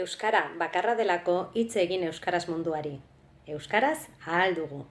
Euskara bakarra delako hitz egin euskaraz munduari. Euskaraz ahal dugu.